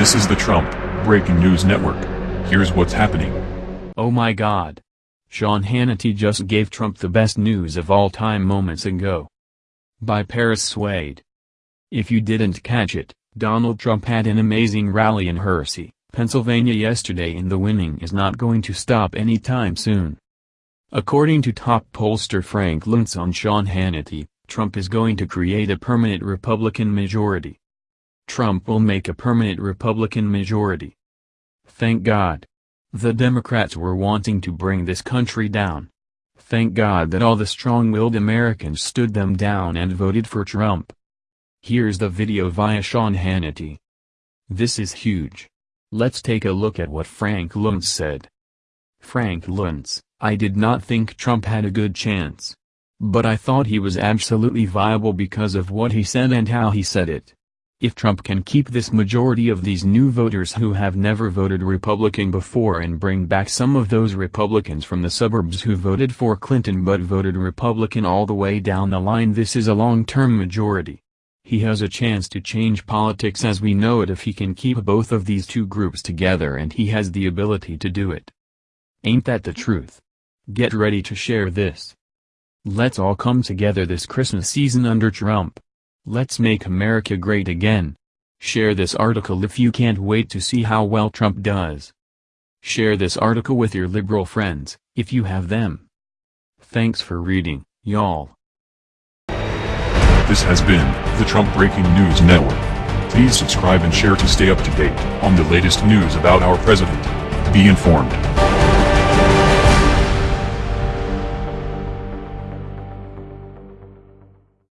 This is the Trump Breaking News Network. Here's what's happening. Oh my god. Sean Hannity just gave Trump the best news of all time moments ago. By Paris Swade. If you didn't catch it, Donald Trump had an amazing rally in Hershey, Pennsylvania yesterday and the winning is not going to stop anytime soon. According to top pollster Frank Luntz on Sean Hannity, Trump is going to create a permanent Republican majority. Trump will make a permanent Republican majority. Thank God. The Democrats were wanting to bring this country down. Thank God that all the strong-willed Americans stood them down and voted for Trump. Here's the video via Sean Hannity. This is huge. Let's take a look at what Frank Luntz said. Frank Luntz, I did not think Trump had a good chance. But I thought he was absolutely viable because of what he said and how he said it. If Trump can keep this majority of these new voters who have never voted Republican before and bring back some of those Republicans from the suburbs who voted for Clinton but voted Republican all the way down the line this is a long-term majority. He has a chance to change politics as we know it if he can keep both of these two groups together and he has the ability to do it. Ain't that the truth? Get ready to share this. Let's all come together this Christmas season under Trump. Let's make America great again. Share this article if you can't wait to see how well Trump does. Share this article with your liberal friends, if you have them. Thanks for reading, y'all. This has been the Trump Breaking News Network. Please subscribe and share to stay up to date on the latest news about our president. Be informed.